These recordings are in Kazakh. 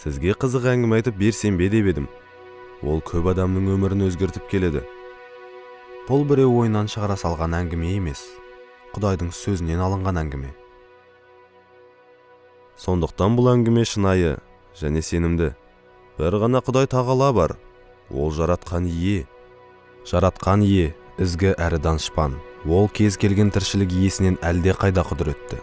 сізге қызық әңгіме айтып берсем бе деп едім. Ол көп адамның өмірін өзгертіп келеді. Бұл біреу ойынан шығара салған әңгіме емес. Құдайдың сөзінен алынған әңгіме. Сондықтан бұл әңгіме шынайы және сенімді. Бір ғана құдай тағала бар. Ол жаратқан ие. Жаратқан ие ізгі әрі данышпан. Ол кез келген тіршілік иесінен әлде қайда құдіретті.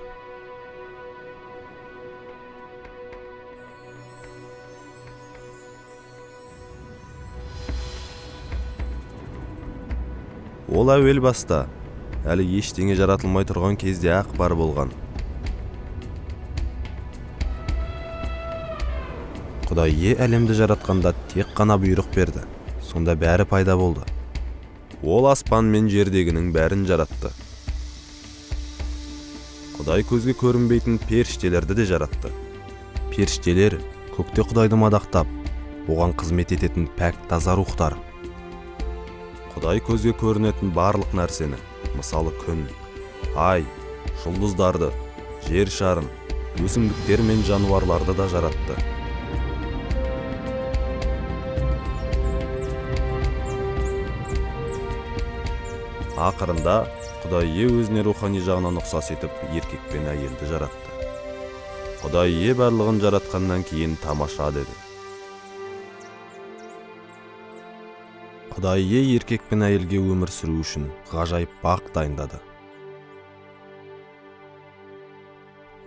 Ол әуел баста. Әлі ештеңе жаратылмай тұрған кезде ақ бар болған. Құдай е әлемді жаратқанда тек қана бұйрық берді. Сонда бәрі пайда болды. Ол аспан мен жердегінің бәрін жаратты. Құдай көзге көрінбейтін періштелерді де жаратты. Періштелер көкте құдайды мадақтап оған қызмет ететін пәк таза рухтар. Құдай көзге көрінетін барлық нәрсені. Мысалы күн ай жұлдыздарды жер шарын өсімдіктер мен жануарларды да жаратты. Ақырында құдай е өзіне рухани жағынан ұқсас етіп еркек пен әйелді жаратты. Құдай е барлығын жаратқаннан кейін тамаша деді. Құдай е еркек пен әйелге өмір сүру үшін ғажайып бақ дайындады.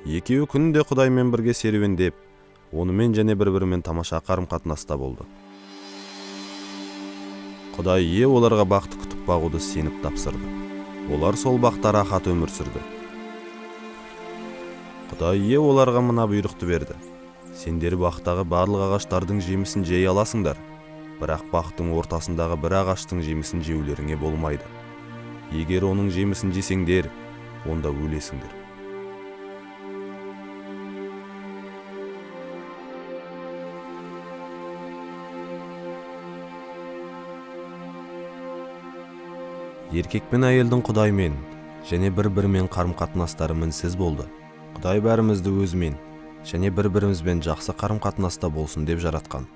Екеуі күнде құдаймен бірге серуендеп онымен және бір бірімен тамаша қарым қатынаста болды. Құдай е оларға бақты күтіп бағуды сеніп тапсырды. Олар сол бақта рахат өмір сүрді. Құдай е оларға мына бұйрықты берді. Сендер бақтағы барлық ағаштардың жемісін жей аласыңдар. Бірақ бақтың ортасындағы бір ағаштың жемісін жеулеріңе болмайды. Егер оның жемісін жесеңдер онда өлесіңдер. Еркек пен әйелдің құдаймен және бір бірімен қарым қатынастары мінсіз болды. Құдай бәрімізді өзімен және бір бірімізбен жақсы қарым қатынаста болсын деп жаратқан.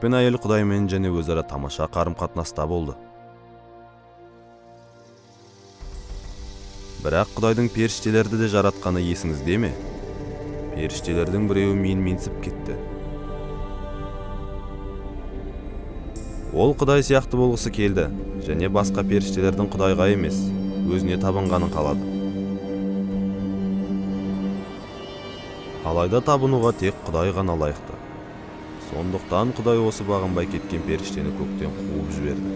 Пен әйел құдаймен және өзара тамаша қарым қатынаста болды. Бірақ құдайдың періштелерді де жаратқаны есіңізде ме? Періштелердің біреуі менменсіп кетті. Ол құдай сияқты болғысы келді және басқа періштелердің құдайға емес өзіне табынғанын қалады. Алайда табынуға тек құдай ғана лайықты. Сондықтан құдай осы бағынбай кеткен періштені көктен қуып жіберді.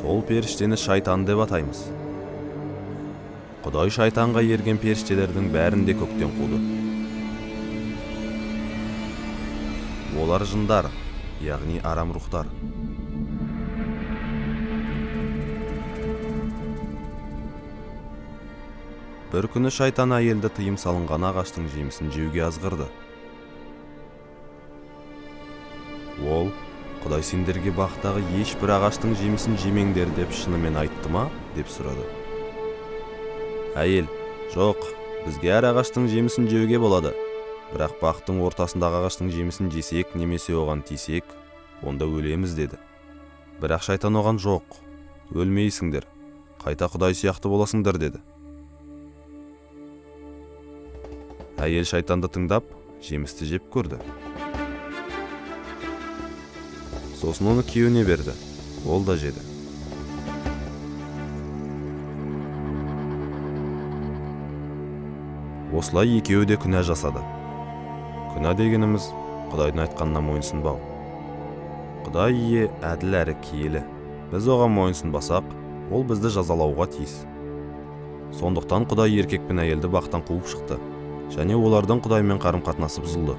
Сол періштені шайтан деп атаймыз. Құдай шайтанға ерген періштелердің бәрін де көктен қуды. Олар жындар яғни арам рухтар. Бір күні шайтан әйелді тыйым салынған ағаштың жемісін жеуге азғырды. Ол құдай сендерге бақтағы ешбір ағаштың жемісін жемеңдер деп шынымен айтты ма? деп сұрады. Әйел жоқ бізге әр ағаштың жемісін жеуге болады. Бірақ бақтың ортасындағы ағаштың жемісін жесек немесе оған тисек онда өлеміз деді. Бірақ шайтан оған жоқ өлмейсіңдер қайта құдай сияқты боласыңдар деді. Әйел шайтанды тыңдап жемісті жеп көрді. Сосын оны күйеуіне берді. Ол да жеді. Осылай екеуі де күнә жасады. Күнә дегеніміз құдайдың айтқанына мойынсұнбау құдай ие әділ әрі киелі. Біз оған мойынсұнбасақ ол бізді жазалауға тиіс. Сондықтан құдай еркек пен әйелді бақтан қуып шықты. Және олардың құдаймен қарым қатынасы бұзылды.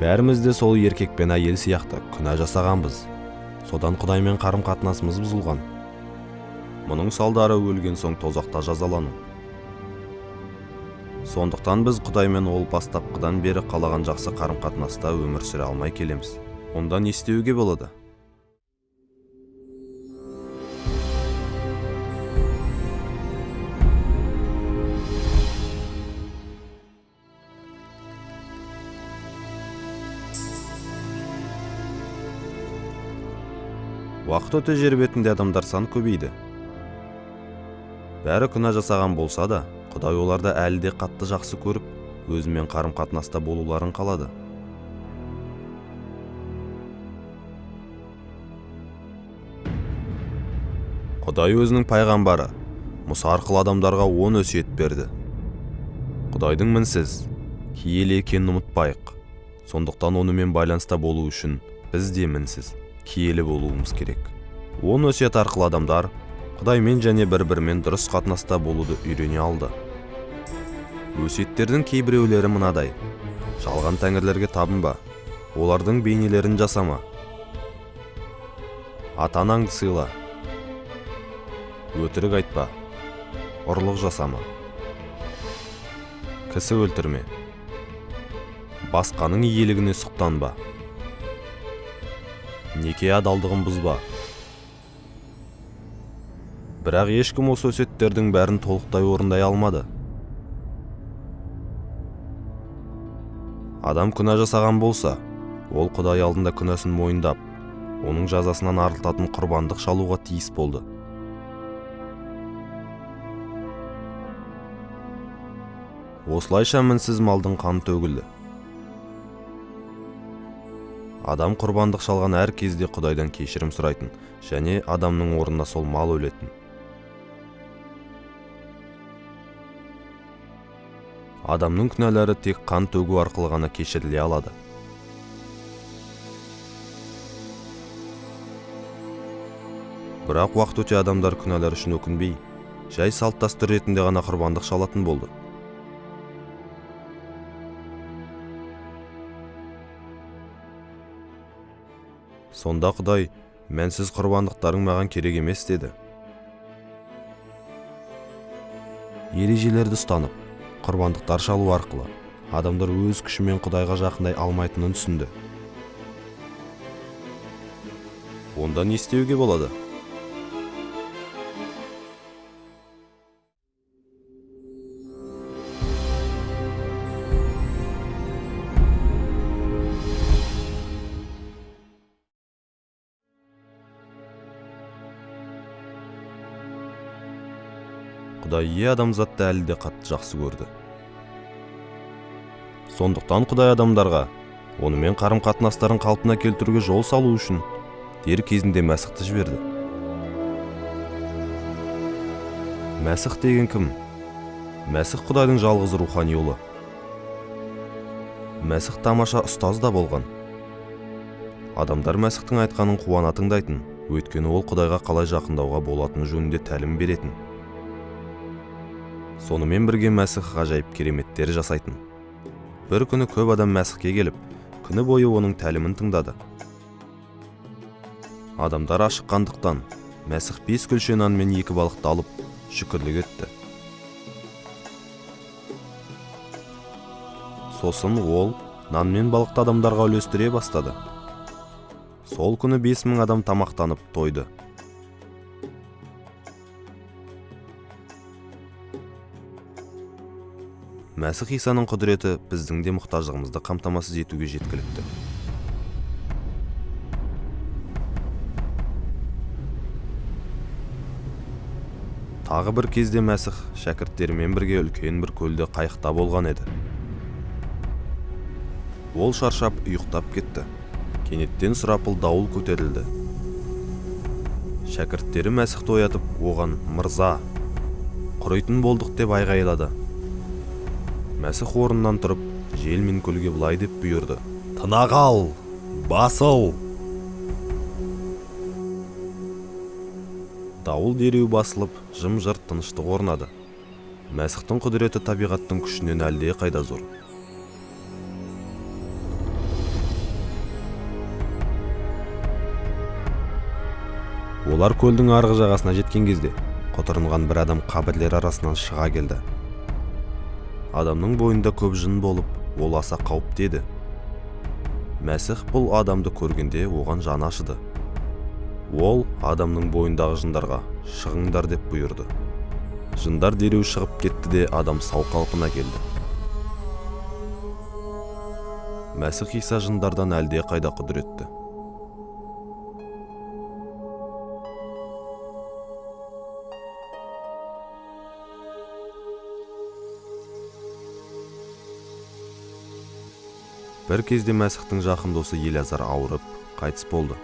Бәріміз де сол еркек пен әйел сияқты күнә жасағанбыз. Содан құдаймен қарым қатынасымыз бұзылған. Мұның салдары өлген соң тозақта жазалану. Сондықтан біз құдаймен ол бастапқыдан бері қалаған жақсы қарым қатынаста өмір сүре алмай келеміз. Онда не істеуге болады? Уақыт өте жер бетінде адамдар саны көбейді. Бәрі күнә жасаған болса да құдай оларды әлі де қатты жақсы көріп өзімен қарым қатынаста болуларын қалады. Құдай өзінің пайғамбары мұса арқылы адамдарға он өсиет берді. Құдайдың мінсіз киелі екенін ұмытпайық. Сондықтан онымен байланыста болу үшін біз де мінсіз. Киелі болуымыз керек. Он өсиет арқылы адамдар құдаймен және бір бірімен дұрыс қатынаста болуды үйрене алды. Өсиеттердің кейбіреулері мынадай. Жалған тәңірлерге табынба. Олардың бейнелерін жасама. Ата анаңды сыйла. Өтірік айтпа. Ұрлық жасама. Кісі өлтірме. Басқаның иелігіне сұқтанба. Неке адалдығын бұзба. Бірақ ешкім осы өсиеттердің бәрін толықтай орындай алмады. Адам күнә жасаған болса ол құдай алдында күнәсін мойындап оның жазасынан арылтатын құрбандық шалуға тиіс болды. Осылайша мінсіз малдың қаны төгілді. Адам құрбандық шалған әр кезде құдайдан кешірім сұрайтын және адамның орнына сол мал өлетін. Адамның күнәлары тек қан төгу арқылы ғана кешіріле алады. Бірақ уақыт өте адамдар күнәлар үшін өкінбей жай салт дәстүр ретінде ғана құрбандық шалатын болды. Сонда құдай мәнсіз құрбандықтарың маған керек емес деді. Ережелерді ұстанып құрбандықтар шалу арқылы адамдар өз күшімен құдайға жақындай алмайтынын түсінді. Онда не істеуге болады? Құдай адамзатты әлі де қатты жақсы көрді. Сондықтан құдай адамдарға онымен қарым қатынастарын қалпына келтіруге жол салу үшін дер кезінде мәсіхті жіберді. Мәсіх деген кім? Мәсіх құдайдың жалғыз рухани ұлы. Мәсіх тамаша ұстаз да болған. Адамдар мәсіхтің айтқанын қуана тыңдайтын өйткені ол құдайға қалай жақындауға болатыны жөнінде тәлім беретін. Сонымен бірге мәсіх ғажайып кереметтер жасайтын. Бір күні көп адам мәсіхке келіп күні бойы оның тәлімін тыңдады. Адамдар ашыққандықтан мәсіх бес күлше нан мен екі балықты алып шүкірлік етті. Сосын ол нан мен балықты адамдарға үлестіре бастады. Сол күні бес мың адам тамақтанып тойды. Мәсіх исаның құдіреті біздің де мұқтаждығымызды қамтамасыз етуге жеткілікті. Тағы бір кезде мәсіх шәкірттерімен бірге үлкен бір көлде қайықта болған еді. Ол шаршап ұйықтап кетті. Кенеттен сұрапыл дауыл көтерілді. Шәкірттері мәсіхті оятып оған мырза құритын болдық деп айғайлады. Мәсіх орнынан тұрып жел мен көлге былай деп бұйырды. Тына қал басыл дауыл дереу басылып жым жырт тыныштық орнады. Мәсіхтің құдіреті табиғаттың күшінен әлде қайда зор. Олар көлдің арғы жағасына жеткен кезде құтырынған бір адам қабірлер арасынан шыға келді. Адамның бойында көп жын болып ол аса қауіпті еді мәсіх бұл адамды көргенде оған жаны ашыды. Ол адамның бойындағы жындарға шығыңдар деп бұйырды. Жындар дереу шығып кетті де адам сау қалпына келді. Мәсіх иса жындардан әлде қайда құдіретті. Бір кезде мәсіхтің жақын досы елязар ауырып қайтыс болды.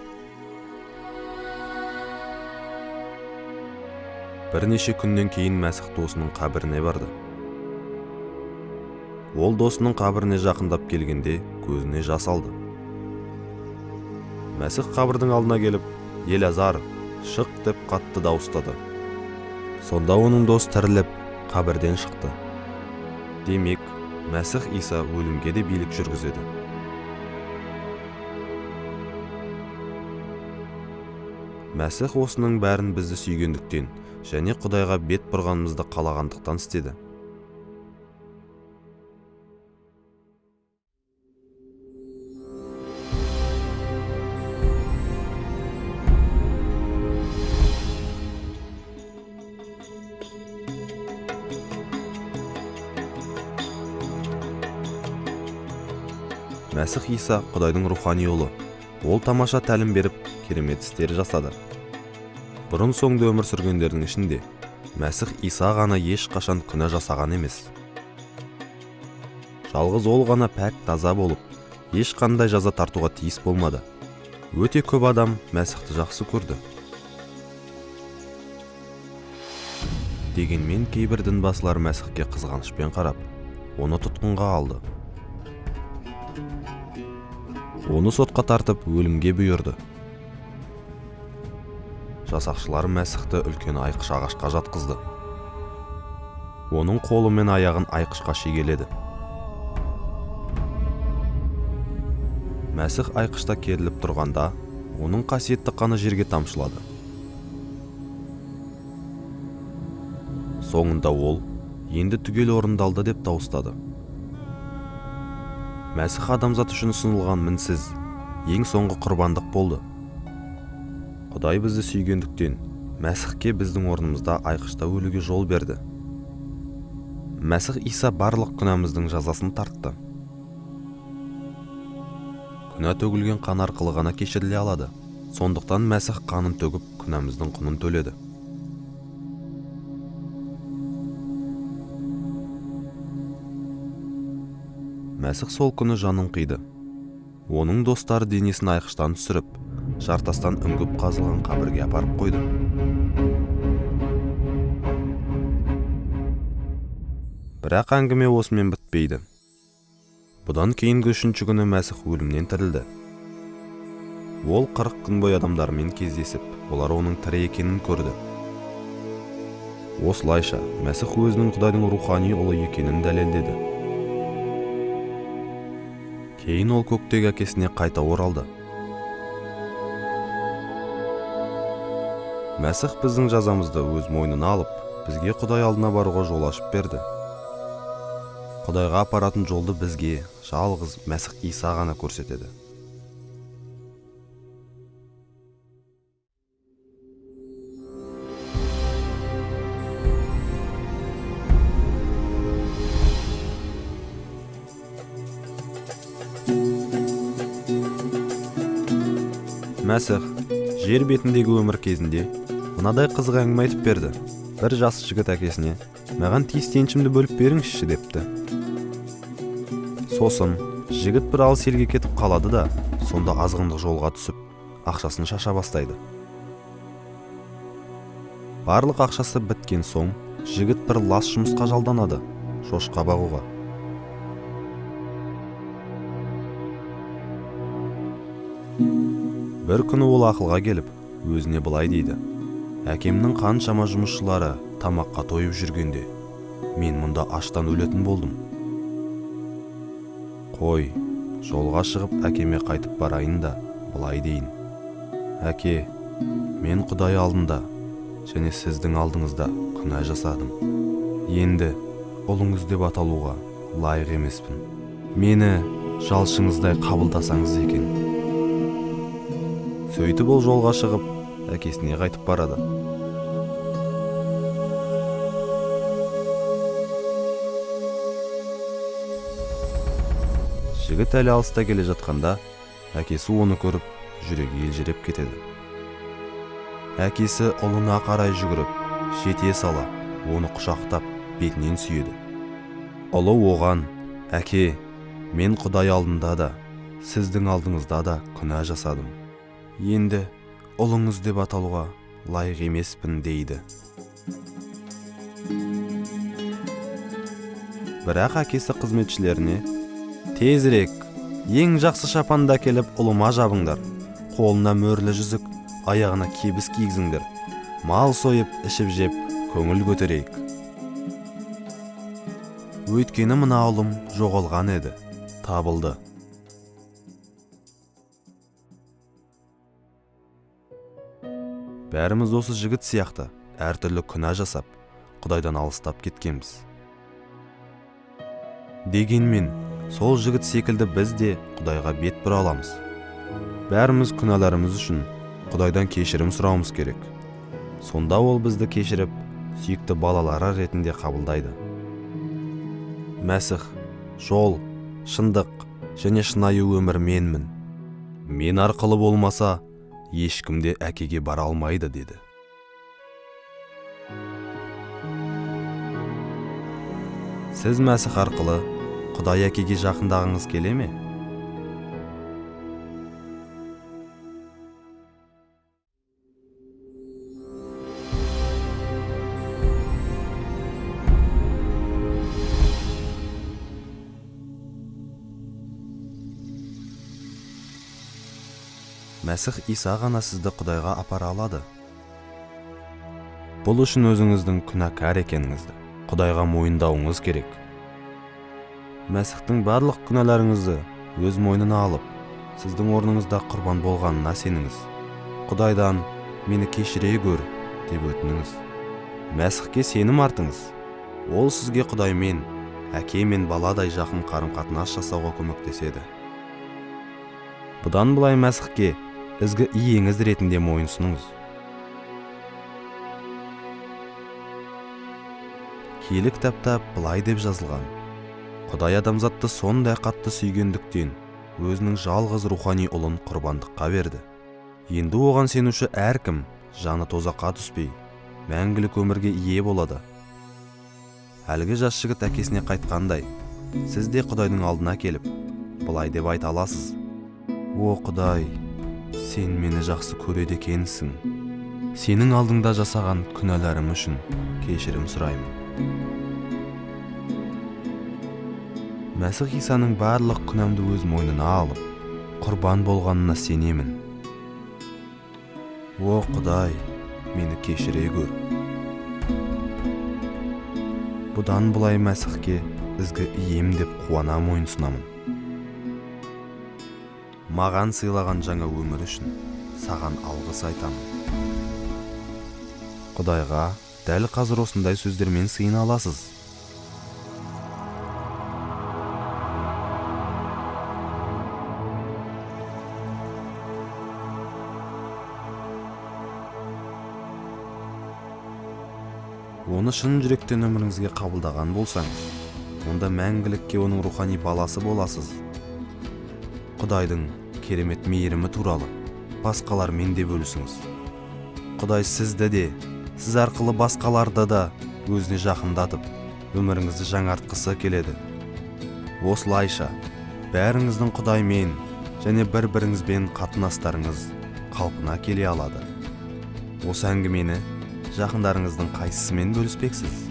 Бірнеше күннен кейін мәсіх досының қабіріне барды. Ол досының қабіріне жақындап келгенде көзіне жас алды. Мәсіх қабірдің алдына келіп елязар шық! деп қатты дауыстады сонда оның дос тіріліп қабірден шықты. Демек мәсіх иса өлімге де билік жүргізеді. Мәсіх осының бәрін бізді сүйгендіктен және құдайға бет бұрғанымызды қалағандықтан істеді. Мәсіх иса құдайдың рухани ұлы. Ол тамаша тәлім беріп керемет істер жасады. Бұрын соңды өмір сүргендердің ішінде мәсіх иса ғана ешқашан күнә жасаған емес. Жалғыз ол ғана пәк таза болып ешқандай жаза тартуға тиіс болмады. Өте көп адам мәсіхті жақсы көрді. Дегенмен кейбір дінбасылар мәсіхке қызғанышпен қарап оны тұтқынға алды. Оны сотқа тартып өлімге бұйырды. Жасақшылар мәсіхті үлкен айқыш ағашқа жатқызды. Оның қолы мен аяғын айқышқа шегеледі. Мәсіх айқышта керіліп тұрғанда оның қасиетті қаны жерге тамшылады. Соңында ол енді түгел орындалды деп дауыстады. Мәсіх адамзат үшін ұсынылған мінсіз ең соңғы құрбандық болды. Құдай бізді сүйгендіктен мәсіхке біздің орнымызда айқышта өлуге жол берді. Мәсіх иса барлық күнәміздің жазасын тартты. Күнә төгілген қан арқылы ғана кешіріле алады. Сондықтан мәсіх қанын төгіп күнәміздің құнын төледі. Мәсіх сол күні жанын қиды. Оның достары денесін айқыштан түсіріп жартастан үңгіп қазылған қабірге апарып қойды. Бірақ әңгіме осымен бітпейді. Бұдан кейінгі үшінші күні мәсіх өлімнен тірілді. Ол қырық күн бойы адамдармен кездесіп олар оның тірі екенін көрді. Осылайша мәсіх өзінің құдайдың рухани ұлы екенін дәлелдеді. Кейін ол көктегі әкесіне қайта оралды. Мәсіх біздің жазамызды өз мойнына алып бізге құдай алдына баруға жол ашып берді. Құдайға апаратын жолды бізге жалғыз мәсіх иса ғана көрсетеді. Мәсіх жер бетіндегі өмір кезінде мынадай қызық әңгіме айтып берді. Бір жас жігіт әкесіне маған тиісті еншімді бөліп беріңізші депті. Сосын жігіт бір алыс елге кетіп қалады да сонда азғындық жолға түсіп ақшасын шаша бастайды. Барлық ақшасы біткен соң жігіт бір лас жұмысқа жалданады шошқа бағуға. Бір күні ол ақылға келіп өзіне былай дейді. Әкемнің қаншама жұмысшылары тамаққа тойып жүргенде мен мұнда аштан өлетін болдым қой жолға шығып әкеме қайтып барайын да былай дейін. Әке мен құдай алдында және сіздің алдыңызда күнә жасадым. Енді ұлыңыз деп аталуға лайық емеспін. Мені жалшыңыздай қабылдасаңыз екен сөйтіп ол жолға шығып әкесіне қайтып барады. Жігіт әлі алыста келе жатқанда әкесі оны көріп жүрегі елжіреп кетеді. Әкесі ұлына қарай жүгіріп жете сала оны құшақтап бетінен сүйеді. Ұлы оған әке мен құдай алдында да сіздің алдыңызда да күнә жасадым енді ұлыңыз деп аталуға лайық емеспін дейді. Бірақ әкесі қызметшілеріне тезірек ең жақсы шапанды әкеліп ұлыма жабыңдар. Қолына мөрлі жүзік аяғына кебіс кигізіңдер. Мал сойып ішіп жеп көңіл көтерейік өйткені мына ұлым жоғалған еді табылды. Бәріміз осы жігіт сияқты әртүрлі күнә жасап құдайдан алыстап кеткенбіз. Дегенмен сол жігіт секілді біз де құдайға бет бұра аламыз. Бәріміз күнәларымыз үшін құдайдан кешірім сұрауымыз керек. Сонда ол бізді кешіріп сүйікті балалары ретінде қабылдайды. Мәсіх жол шындық және шынайы өмір менмін. Мен арқылы болмаса ешкім де әкеге бара алмайды деді. Сіз мәсіх арқылы құдай әкеге жақындағыңыз келе ме? Мәсіх иса ғана сізді құдайға апара алады. Бұл үшін өзіңіздің күнәкар екеніңізді құдайға мойындауыңыз керек. Мәсіхтің барлық күнәларыңызды өз мойнына алып сіздің орныңызда құрбан болғанына сеніңіз. Құдайдан мені кешіре көр деп өтініңіз. Мәсіхке сенім артыңыз. Ол сізге құдаймен әке мен баладай жақын қарым қатынас жасауға көмектеседі. Бұдан былай мәсіхке ізгі иеңіз ретінде мойынсұныңыз киелі кітапта былай деп жазылған. Құдай адамзатты сондай қатты сүйгендіктен өзінің жалғыз рухани ұлын құрбандыққа берді. Енді оған сенуші әркім жаны тозаққа түспей мәңгілік өмірге ие болады. Әлгі жас жігіт әкесіне қайтқандай сіз де құдайдың алдына келіп былай деп айта аласыз о құдай сен мені жақсы көреді екенсің. Сенің алдыңда жасаған күнәларым үшін кешірім сұраймын. Мәсіх исаның барлық күнәмді өз мойнына алып құрбан болғанына сенемін. О құдай мені кешіре көр бұдан былай мәсіхке ізгі ием деп қуана мойынсұнамын маған сыйлаған жаңа өмір үшін саған алғыс айтамын. Құдайға дәл қазір осындай сөздермен сыйына аласыз. Оны шын жүректен өміріңізге қабылдаған болсаңыз онда мәңгілікке оның рухани баласы боласыз. Құдайдың керемет мейірімі туралы басқалармен де бөлісіңіз. Құдай сізді де сіз арқылы басқаларды да өзіне жақындатып өміріңізді жаңартқысы келеді. Осылайша бәріңіздің құдаймен және бір біріңізбен қатынастарыңыз қалпына келе алады. Осы әңгімені жақындарыңыздың қайсысымен бөліспексіз?